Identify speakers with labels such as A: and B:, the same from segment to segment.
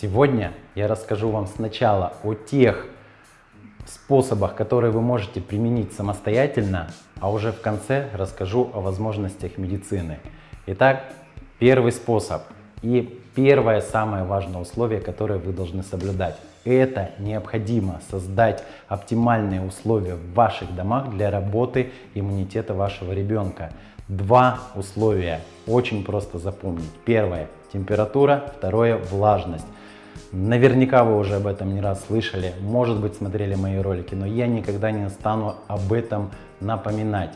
A: Сегодня я расскажу вам сначала о тех способах, которые вы можете применить самостоятельно, а уже в конце расскажу о возможностях медицины. Итак, первый способ и первое самое важное условие, которое вы должны соблюдать. Это необходимо создать оптимальные условия в ваших домах для работы иммунитета вашего ребенка. Два условия очень просто запомнить. Первое – температура, второе – влажность. Наверняка вы уже об этом не раз слышали, может быть смотрели мои ролики, но я никогда не стану об этом напоминать.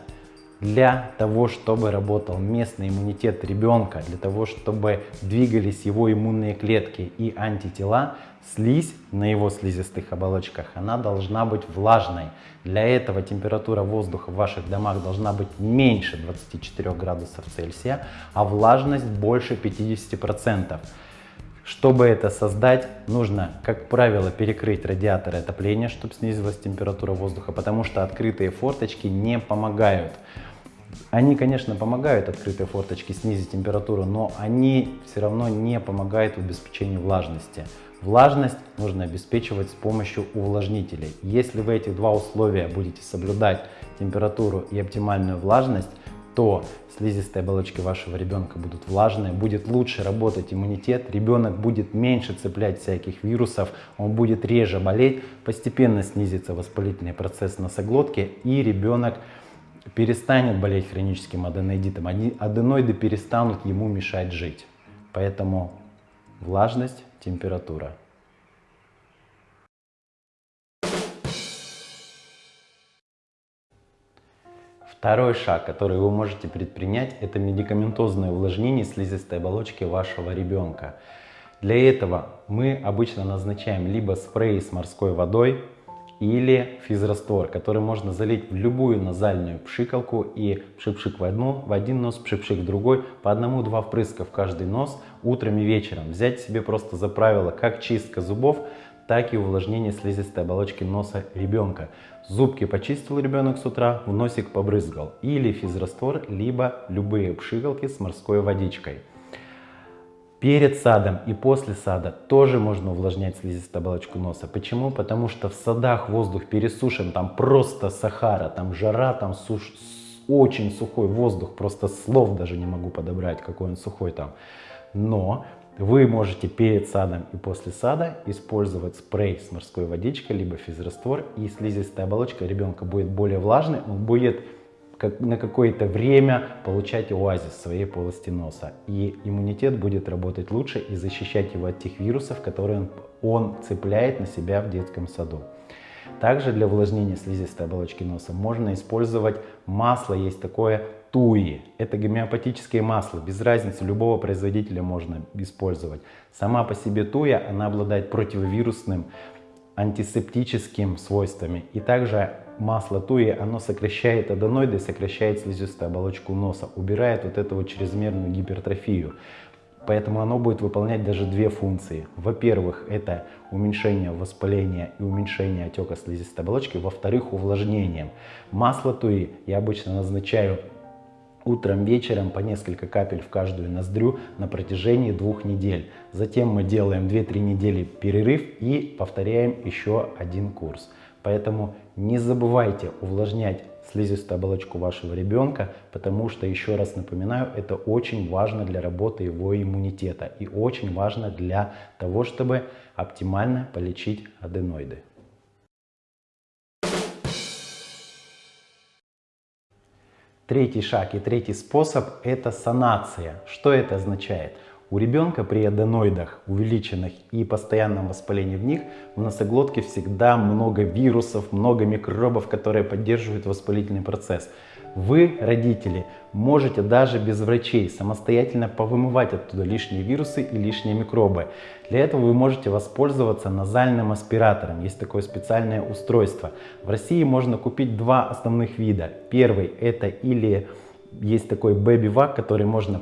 A: Для того, чтобы работал местный иммунитет ребенка, для того, чтобы двигались его иммунные клетки и антитела, слизь на его слизистых оболочках, она должна быть влажной. Для этого температура воздуха в ваших домах должна быть меньше 24 градусов Цельсия, а влажность больше 50%. Чтобы это создать, нужно, как правило, перекрыть радиаторы отопления, чтобы снизилась температура воздуха, потому что открытые форточки не помогают. Они, конечно, помогают, открытые форточки, снизить температуру, но они все равно не помогают в обеспечении влажности. Влажность нужно обеспечивать с помощью увлажнителей. Если вы эти два условия будете соблюдать, температуру и оптимальную влажность, то слизистые оболочки вашего ребенка будут влажные, будет лучше работать иммунитет, ребенок будет меньше цеплять всяких вирусов, он будет реже болеть, постепенно снизится воспалительный процесс носоглотки и ребенок перестанет болеть хроническим аденоидитом, аденоиды перестанут ему мешать жить. Поэтому влажность, температура. Второй шаг, который вы можете предпринять, это медикаментозное увлажнение слизистой оболочки вашего ребенка. Для этого мы обычно назначаем либо спрей с морской водой, или физраствор, который можно залить в любую назальную пшикалку и пшик-пшик в, одну, в один нос, пшик-пшик в другой, по одному-два впрыска в каждый нос утром и вечером. Взять себе просто за правило как чистка зубов, так и увлажнение слизистой оболочки носа ребенка. Зубки почистил ребенок с утра, в носик побрызгал. Или физраствор, либо любые пшикалки с морской водичкой. Перед садом и после сада тоже можно увлажнять слизистую оболочку носа. Почему? Потому что в садах воздух пересушен, там просто Сахара, там жара, там суш... очень сухой воздух, просто слов даже не могу подобрать, какой он сухой там. Но вы можете перед садом и после сада использовать спрей с морской водичкой, либо физраствор, и слизистая оболочка ребенка будет более влажной, он будет как, на какое-то время получать оазис в своей полости носа. И иммунитет будет работать лучше и защищать его от тех вирусов, которые он, он цепляет на себя в детском саду. Также для увлажнения слизистой оболочки носа можно использовать масло, есть такое туи. Это гомеопатическое масло, без разницы, любого производителя можно использовать. Сама по себе туя, она обладает противовирусным, антисептическим свойствами и также масло туи, оно сокращает аденоиды, сокращает слизистую оболочку носа, убирает вот эту вот чрезмерную гипертрофию. Поэтому оно будет выполнять даже две функции. Во-первых, это уменьшение воспаления и уменьшение отека слизистой оболочки. Во-вторых, увлажнением. Масло туи я обычно назначаю утром, вечером по несколько капель в каждую ноздрю на протяжении двух недель. Затем мы делаем 2-3 недели перерыв и повторяем еще один курс. Поэтому не забывайте увлажнять слизистую оболочку вашего ребенка, потому что, еще раз напоминаю, это очень важно для работы его иммунитета и очень важно для того, чтобы оптимально полечить аденоиды. Третий шаг и третий способ – это санация. Что это означает? У ребенка при аденоидах увеличенных и постоянном воспалении в них в носоглотке всегда много вирусов, много микробов, которые поддерживают воспалительный процесс. Вы, родители, можете даже без врачей самостоятельно повымывать оттуда лишние вирусы и лишние микробы. Для этого вы можете воспользоваться назальным аспиратором. Есть такое специальное устройство. В России можно купить два основных вида. Первый это или есть такой Vac, который можно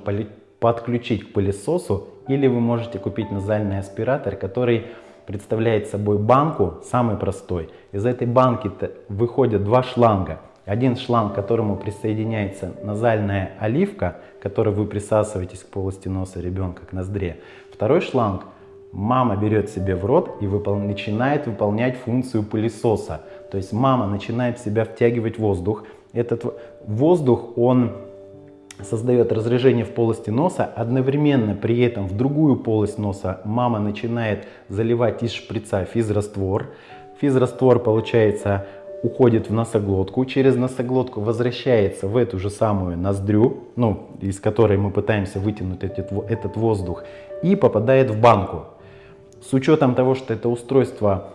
A: подключить к пылесосу, или вы можете купить назальный аспиратор, который представляет собой банку, самый простой. Из этой банки выходят два шланга. Один шланг, к которому присоединяется назальная оливка, которой вы присасываетесь к полости носа ребенка, к ноздре. Второй шланг Мама берет себе в рот и выпол... начинает выполнять функцию пылесоса. То есть мама начинает в себя втягивать воздух. Этот воздух, он создает разрежение в полости носа, одновременно при этом в другую полость носа мама начинает заливать из шприца физраствор. Физраствор, получается, уходит в носоглотку, через носоглотку возвращается в эту же самую ноздрю, ну, из которой мы пытаемся вытянуть этот, этот воздух, и попадает в банку. С учетом того, что это устройство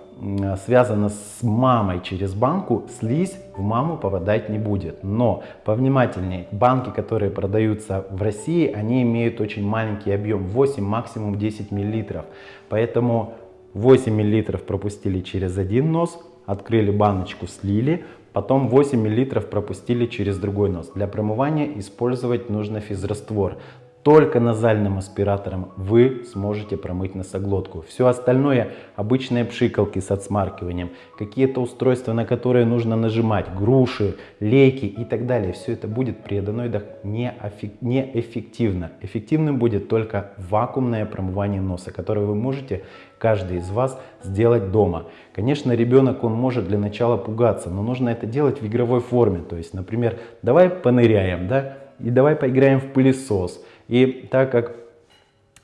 A: связано с мамой через банку, слизь в маму попадать не будет. Но повнимательнее, банки, которые продаются в России, они имеют очень маленький объем, 8, максимум 10 миллилитров. Поэтому 8 миллилитров пропустили через один нос, открыли баночку, слили, потом 8 миллилитров пропустили через другой нос. Для промывания использовать нужно физраствор. Только назальным аспиратором вы сможете промыть носоглотку. Все остальное обычные пшикалки с отсмаркиванием, какие-то устройства, на которые нужно нажимать, груши, лейки и так далее. Все это будет при аденоидах неэффективно. Эффективным будет только вакуумное промывание носа, которое вы можете каждый из вас сделать дома. Конечно, ребенок, он может для начала пугаться, но нужно это делать в игровой форме. То есть, например, давай поныряем, да, и давай поиграем в пылесос. И так как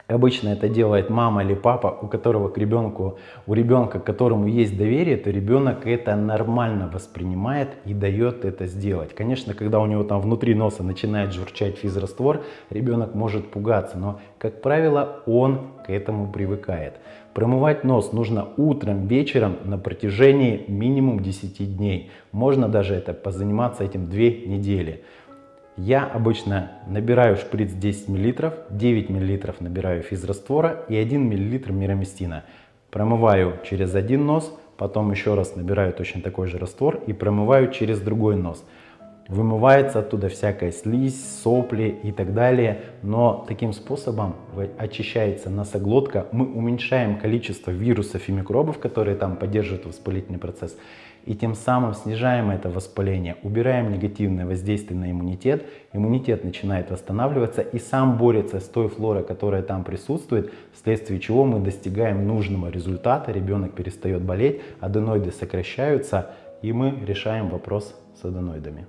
A: обычно это делает мама или папа, у которого к ребенку, у ребенка, к которому есть доверие, то ребенок это нормально воспринимает и дает это сделать. Конечно, когда у него там внутри носа начинает журчать физраствор, ребенок может пугаться, но, как правило, он к этому привыкает. Промывать нос нужно утром, вечером на протяжении минимум 10 дней. Можно даже это позаниматься этим 2 недели. Я обычно набираю шприц 10 мл, 9 мл набираю физраствора и 1 мл мироместина. Промываю через один нос, потом еще раз набираю точно такой же раствор и промываю через другой нос. Вымывается оттуда всякая слизь, сопли и так далее, но таким способом очищается носоглотка, мы уменьшаем количество вирусов и микробов, которые там поддерживают воспалительный процесс, и тем самым снижаем это воспаление, убираем негативное воздействие на иммунитет, иммунитет начинает восстанавливаться и сам борется с той флорой, которая там присутствует, вследствие чего мы достигаем нужного результата, ребенок перестает болеть, аденоиды сокращаются и мы решаем вопрос с аденоидами.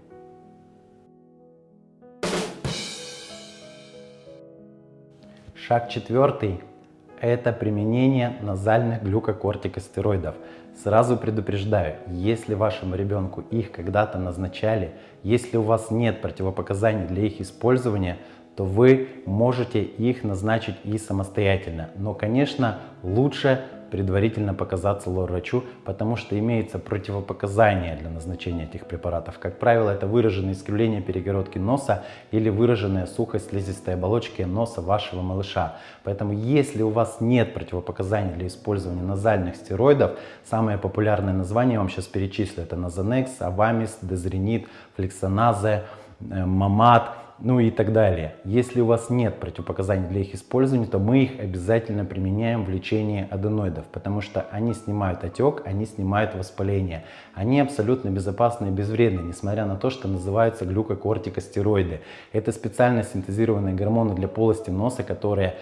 A: Шаг четвертый – это применение назальных глюкокортикостероидов – Сразу предупреждаю, если вашему ребенку их когда-то назначали, если у вас нет противопоказаний для их использования, то вы можете их назначить и самостоятельно. Но, конечно, лучше предварительно показаться лор-врачу, потому что имеется противопоказания для назначения этих препаратов. Как правило, это выраженное искривление перегородки носа или выраженная сухость слизистой оболочки носа вашего малыша. Поэтому, если у вас нет противопоказаний для использования назальных стероидов, самые популярные названия я вам сейчас перечислю. Это Назанекс, Авамис, Дезренит, Флексоназе, э, Мамат – ну и так далее. Если у вас нет противопоказаний для их использования, то мы их обязательно применяем в лечении аденоидов, потому что они снимают отек, они снимают воспаление. Они абсолютно безопасны и безвредны, несмотря на то, что называются глюкокортикостероиды. Это специально синтезированные гормоны для полости носа, которые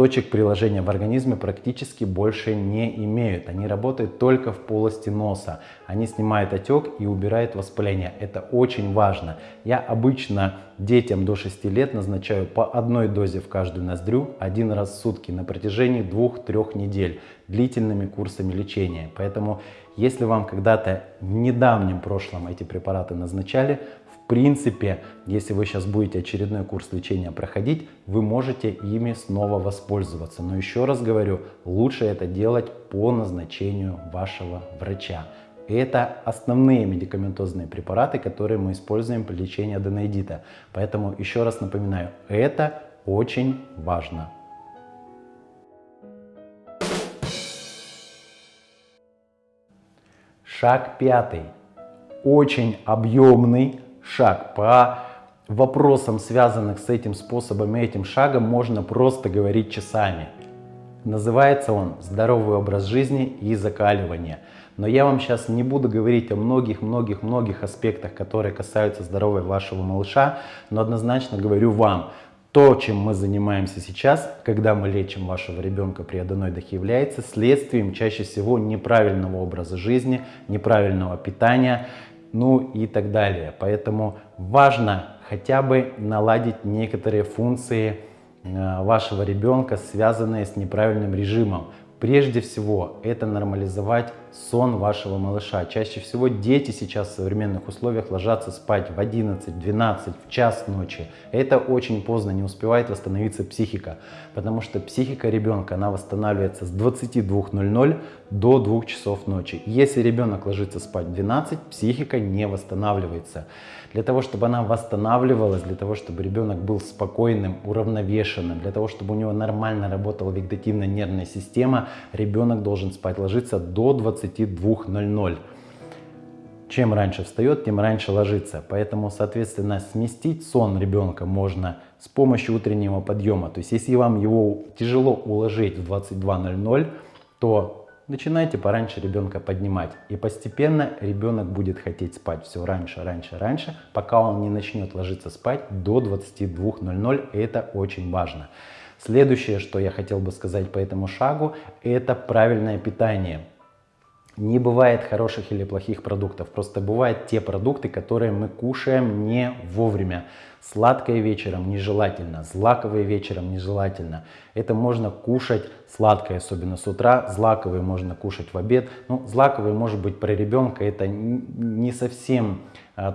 A: точек приложения в организме практически больше не имеют. Они работают только в полости носа. Они снимают отек и убирают воспаление. Это очень важно. Я обычно детям до 6 лет назначаю по одной дозе в каждую ноздрю один раз в сутки на протяжении 2-3 недель длительными курсами лечения. Поэтому если вам когда-то в недавнем прошлом эти препараты назначали, принципе, если вы сейчас будете очередной курс лечения проходить, вы можете ими снова воспользоваться. Но еще раз говорю, лучше это делать по назначению вашего врача. Это основные медикаментозные препараты, которые мы используем при лечении аденоидита. Поэтому еще раз напоминаю, это очень важно. Шаг пятый. Очень объемный, шаг. По вопросам, связанных с этим способом и этим шагом, можно просто говорить часами. Называется он «Здоровый образ жизни и закаливание». Но я вам сейчас не буду говорить о многих-многих-многих аспектах, которые касаются здоровья вашего малыша, но однозначно говорю вам, то, чем мы занимаемся сейчас, когда мы лечим вашего ребенка при аденоидах, является следствием чаще всего неправильного образа жизни, неправильного питания, ну и так далее. Поэтому важно хотя бы наладить некоторые функции э, вашего ребенка, связанные с неправильным режимом. Прежде всего, это нормализовать сон вашего малыша. Чаще всего дети сейчас в современных условиях ложатся спать в 11, 12, в час ночи. Это очень поздно, не успевает восстановиться психика, потому что психика ребенка, она восстанавливается с 22.00 до 2 часов ночи. Если ребенок ложится спать в 12, психика не восстанавливается. Для того, чтобы она восстанавливалась, для того, чтобы ребенок был спокойным, уравновешенным, для того, чтобы у него нормально работала вегетативная нервная система, ребенок должен спать ложиться до 22.00. Чем раньше встает, тем раньше ложится. Поэтому, соответственно, сместить сон ребенка можно с помощью утреннего подъема. То есть, если вам его тяжело уложить в 22.00, то начинайте пораньше ребенка поднимать. И постепенно ребенок будет хотеть спать все раньше, раньше, раньше, пока он не начнет ложиться спать до 22.00. Это очень важно. Следующее, что я хотел бы сказать по этому шагу, это правильное питание. Не бывает хороших или плохих продуктов, просто бывают те продукты, которые мы кушаем не вовремя. Сладкое вечером нежелательно, злаковое вечером нежелательно. Это можно кушать сладкое, особенно с утра. Злаковые можно кушать в обед. Ну, злаковые, может быть, про ребенка это не совсем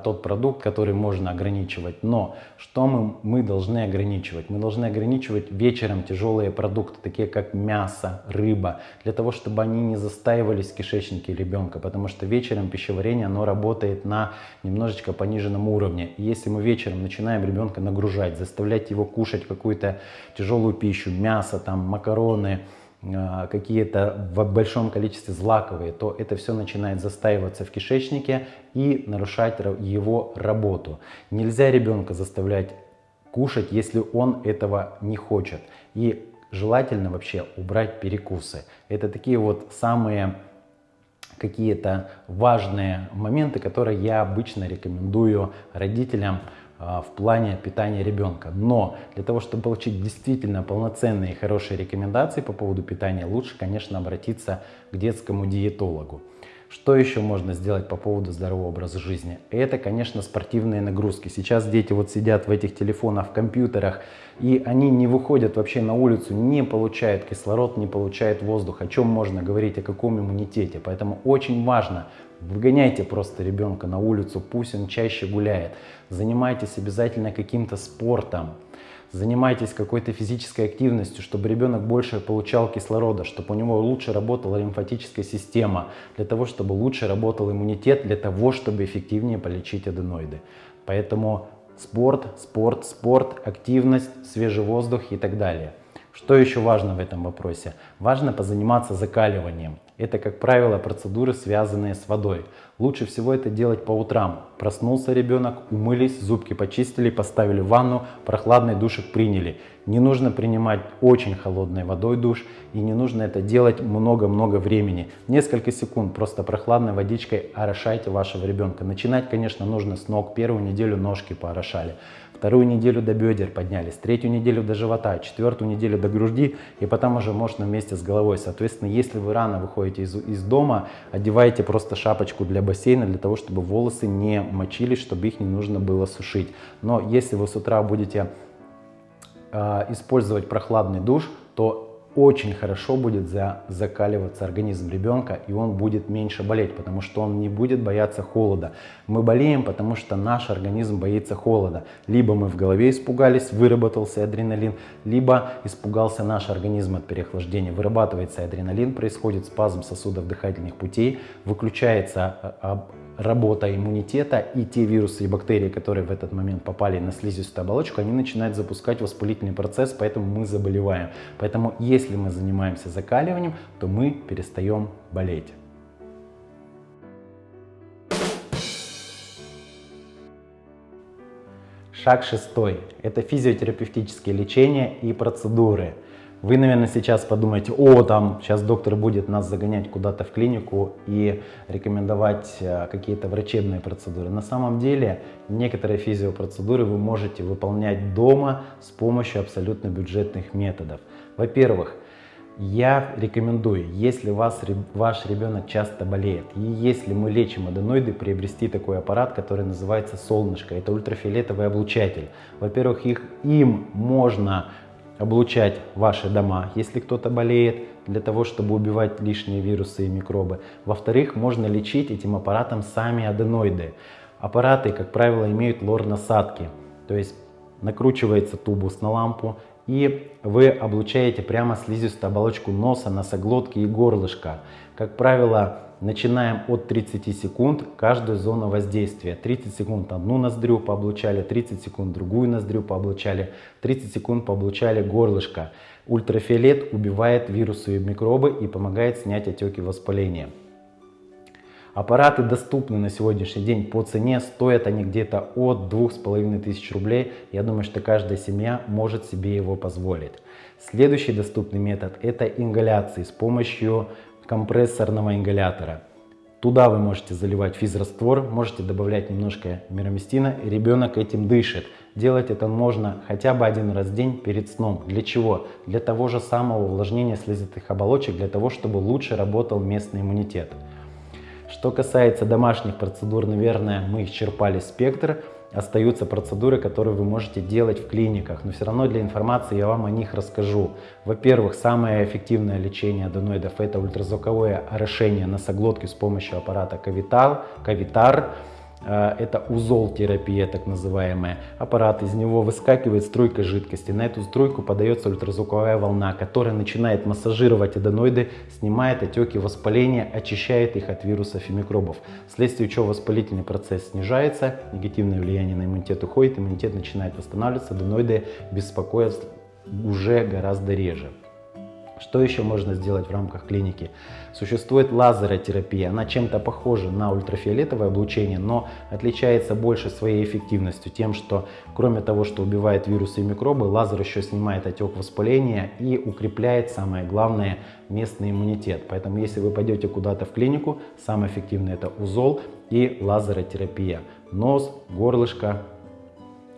A: тот продукт, который можно ограничивать. Но что мы, мы должны ограничивать? Мы должны ограничивать вечером тяжелые продукты, такие как мясо, рыба, для того, чтобы они не застаивались в кишечнике ребенка, потому что вечером пищеварение, оно работает на немножечко пониженном уровне. И если мы вечером начинаем ребенка нагружать, заставлять его кушать какую-то тяжелую пищу, мясо, там, макароны, какие-то в большом количестве злаковые, то это все начинает застаиваться в кишечнике и нарушать его работу. Нельзя ребенка заставлять кушать, если он этого не хочет. И желательно вообще убрать перекусы. Это такие вот самые какие-то важные моменты, которые я обычно рекомендую родителям а, в плане питания ребенка. Но для того, чтобы получить действительно полноценные и хорошие рекомендации по поводу питания, лучше, конечно, обратиться к детскому диетологу. Что еще можно сделать по поводу здорового образа жизни? Это, конечно, спортивные нагрузки. Сейчас дети вот сидят в этих телефонах, в компьютерах, и они не выходят вообще на улицу, не получают кислород, не получают воздух. О чем можно говорить, о каком иммунитете? Поэтому очень важно Выгоняйте просто ребенка на улицу, пусть он чаще гуляет. Занимайтесь обязательно каким-то спортом. Занимайтесь какой-то физической активностью, чтобы ребенок больше получал кислорода, чтобы у него лучше работала лимфатическая система, для того, чтобы лучше работал иммунитет, для того, чтобы эффективнее полечить аденоиды. Поэтому спорт, спорт, спорт, активность, свежий воздух и так далее. Что еще важно в этом вопросе? Важно позаниматься закаливанием. Это, как правило, процедуры, связанные с водой. Лучше всего это делать по утрам. Проснулся ребенок, умылись, зубки почистили, поставили в ванну, прохладный душик приняли. Не нужно принимать очень холодной водой душ и не нужно это делать много-много времени. Несколько секунд просто прохладной водичкой орошайте вашего ребенка. Начинать, конечно, нужно с ног. Первую неделю ножки поорошали вторую неделю до бедер поднялись, третью неделю до живота, четвертую неделю до груди, и потом уже можно вместе с головой. Соответственно, если вы рано выходите из, из дома, одевайте просто шапочку для бассейна, для того, чтобы волосы не мочились, чтобы их не нужно было сушить. Но если вы с утра будете э, использовать прохладный душ, то очень хорошо будет за, закаливаться организм ребенка, и он будет меньше болеть, потому что он не будет бояться холода. Мы болеем, потому что наш организм боится холода. Либо мы в голове испугались, выработался адреналин, либо испугался наш организм от переохлаждения. Вырабатывается адреналин, происходит спазм сосудов дыхательных путей, выключается а, а, работа иммунитета и те вирусы и бактерии, которые в этот момент попали на слизистую оболочку, они начинают запускать воспалительный процесс, поэтому мы заболеваем. Поэтому если мы занимаемся закаливанием, то мы перестаем болеть. Шаг шестой – это физиотерапевтические лечения и процедуры. Вы, наверное, сейчас подумаете, о, там сейчас доктор будет нас загонять куда-то в клинику и рекомендовать э, какие-то врачебные процедуры. На самом деле, некоторые физиопроцедуры вы можете выполнять дома с помощью абсолютно бюджетных методов. Во-первых, я рекомендую, если вас, ваш ребенок часто болеет, и если мы лечим аденоиды, приобрести такой аппарат, который называется солнышко. Это ультрафиолетовый облучатель. Во-первых, их, им можно облучать ваши дома, если кто-то болеет, для того, чтобы убивать лишние вирусы и микробы. Во-вторых, можно лечить этим аппаратом сами аденоиды. Аппараты, как правило, имеют лор-насадки, то есть накручивается тубус на лампу, и вы облучаете прямо слизистую оболочку носа, носоглотки и горлышка. Как правило, начинаем от 30 секунд каждую зону воздействия. 30 секунд одну ноздрю пооблучали, 30 секунд другую ноздрю пооблучали, 30 секунд пооблучали горлышко. Ультрафиолет убивает вирусы и микробы и помогает снять отеки воспаления. Аппараты доступны на сегодняшний день по цене, стоят они где-то от 2500 рублей. Я думаю, что каждая семья может себе его позволить. Следующий доступный метод это ингаляции с помощью компрессорного ингалятора. Туда вы можете заливать физраствор, можете добавлять немножко мироместина, и ребенок этим дышит. Делать это можно хотя бы один раз в день перед сном. Для чего? Для того же самого увлажнения слизистых оболочек, для того, чтобы лучше работал местный иммунитет. Что касается домашних процедур, наверное, мы исчерпали спектр. Остаются процедуры, которые вы можете делать в клиниках, но все равно для информации я вам о них расскажу. Во-первых, самое эффективное лечение аденоидов – это ультразвуковое орошение носоглотки с помощью аппарата Кавитар. Кавитар это узол-терапия, так называемая. Аппарат, из него выскакивает струйка жидкости. На эту струйку подается ультразвуковая волна, которая начинает массажировать аденоиды, снимает отеки воспаления, очищает их от вирусов и микробов. Вследствие чего воспалительный процесс снижается, негативное влияние на иммунитет уходит, иммунитет начинает восстанавливаться, аденоиды беспокоят уже гораздо реже. Что еще можно сделать в рамках клиники? Существует лазеротерапия. Она чем-то похожа на ультрафиолетовое облучение, но отличается больше своей эффективностью. Тем, что кроме того, что убивает вирусы и микробы, лазер еще снимает отек воспаления и укрепляет, самое главное, местный иммунитет. Поэтому если вы пойдете куда-то в клинику, самое эффективное это узол и лазеротерапия. Нос, горлышко,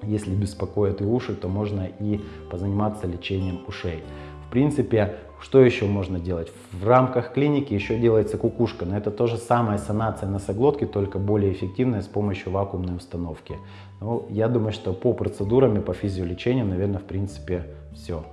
A: если беспокоят и уши, то можно и позаниматься лечением ушей. В принципе, что еще можно делать? В рамках клиники еще делается кукушка, но это тоже самая санация носоглотки, только более эффективная с помощью вакуумной установки. Ну, я думаю, что по процедурам и по физиолечению, наверное, в принципе, все.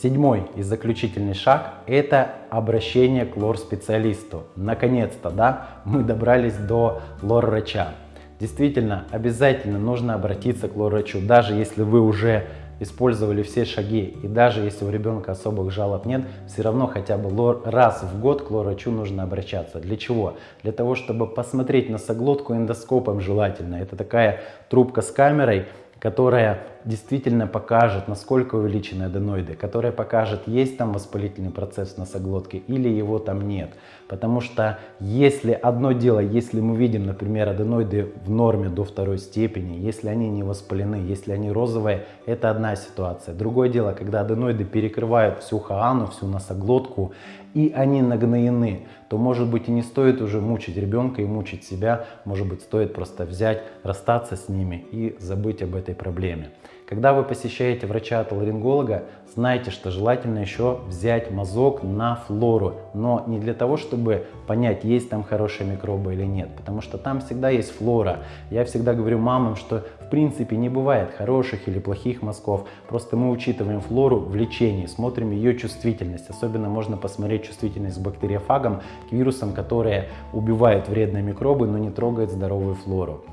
A: Седьмой и заключительный шаг – это обращение к лор-специалисту. Наконец-то, да, мы добрались до лор-врача. Действительно, обязательно нужно обратиться к лор-врачу, даже если вы уже использовали все шаги, и даже если у ребенка особых жалоб нет, все равно хотя бы раз в год к лор-врачу нужно обращаться. Для чего? Для того, чтобы посмотреть носоглотку эндоскопом желательно. Это такая трубка с камерой, которая действительно покажет, насколько увеличены аденоиды, которая покажет, есть там воспалительный процесс в носоглотке или его там нет. Потому что если одно дело, если мы видим, например, аденоиды в норме до второй степени, если они не воспалены, если они розовые, это одна ситуация. Другое дело, когда аденоиды перекрывают всю хаану, всю носоглотку, и они нагноены, то может быть и не стоит уже мучить ребенка и мучить себя, может быть стоит просто взять, расстаться с ними и забыть об этой проблеме. Когда вы посещаете врача-отоларинголога, знайте, что желательно еще взять мазок на флору, но не для того, чтобы понять, есть там хорошие микробы или нет, потому что там всегда есть флора. Я всегда говорю мамам, что в принципе не бывает хороших или плохих мазков, просто мы учитываем флору в лечении, смотрим ее чувствительность. Особенно можно посмотреть чувствительность к бактериофагам, к вирусам, которые убивают вредные микробы, но не трогают здоровую флору.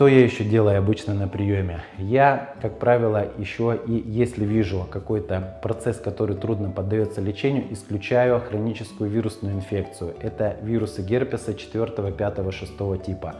A: Что я еще делаю обычно на приеме? Я, как правило, еще и если вижу какой-то процесс, который трудно поддается лечению, исключаю хроническую вирусную инфекцию. Это вирусы герпеса 4, 5, 6 типа.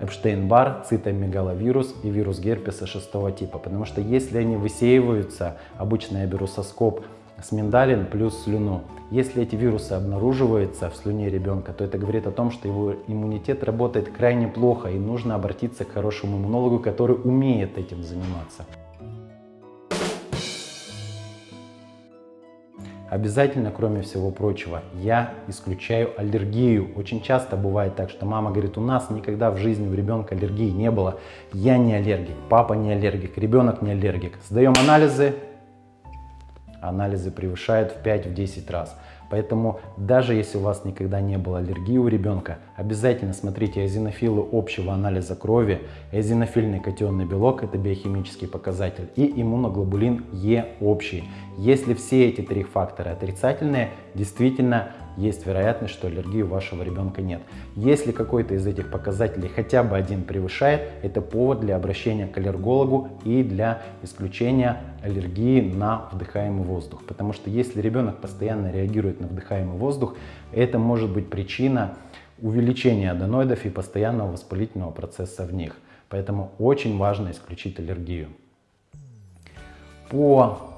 A: Эпштейн-Бар, цитомегаловирус и вирус герпеса 6 типа. Потому что если они высеиваются, обычно я беру соскоп с миндалин плюс слюну. Если эти вирусы обнаруживаются в слюне ребенка, то это говорит о том, что его иммунитет работает крайне плохо и нужно обратиться к хорошему иммунологу, который умеет этим заниматься. Обязательно, кроме всего прочего, я исключаю аллергию. Очень часто бывает так, что мама говорит, у нас никогда в жизни у ребенка аллергии не было. Я не аллергик, папа не аллергик, ребенок не аллергик. Сдаем анализы, анализы превышают в 5-10 раз. Поэтому даже если у вас никогда не было аллергии у ребенка, обязательно смотрите эозинофилы общего анализа крови. Эозинофильный катионный белок – это биохимический показатель. И иммуноглобулин Е общий. Если все эти три фактора отрицательные, действительно есть вероятность, что аллергии у вашего ребенка нет. Если какой-то из этих показателей хотя бы один превышает, это повод для обращения к аллергологу и для исключения аллергии на вдыхаемый воздух. Потому что если ребенок постоянно реагирует на вдыхаемый воздух, это может быть причина увеличения аденоидов и постоянного воспалительного процесса в них. Поэтому очень важно исключить аллергию. По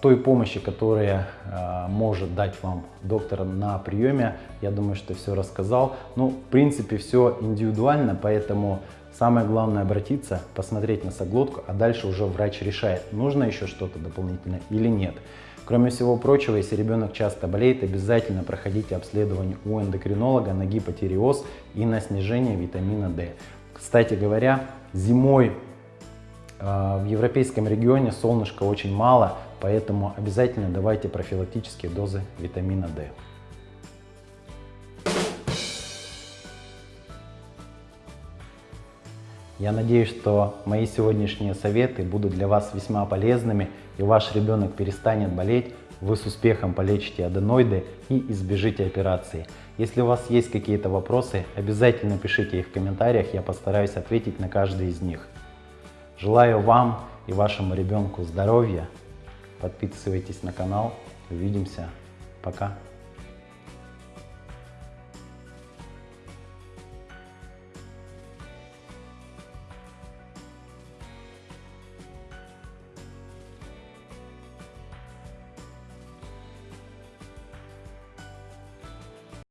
A: той помощи, которая а, может дать вам доктор на приеме, я думаю, что все рассказал. Ну, в принципе, все индивидуально, поэтому самое главное обратиться, посмотреть носоглотку, а дальше уже врач решает, нужно еще что-то дополнительное или нет. Кроме всего прочего, если ребенок часто болеет, обязательно проходите обследование у эндокринолога на гипотиреоз и на снижение витамина D. Кстати говоря, зимой а, в европейском регионе солнышка очень мало, поэтому обязательно давайте профилактические дозы витамина D. Я надеюсь, что мои сегодняшние советы будут для вас весьма полезными и ваш ребенок перестанет болеть, вы с успехом полечите аденоиды и избежите операции. Если у вас есть какие-то вопросы, обязательно пишите их в комментариях, я постараюсь ответить на каждый из них. Желаю вам и вашему ребенку здоровья. Подписывайтесь на канал. Увидимся. Пока.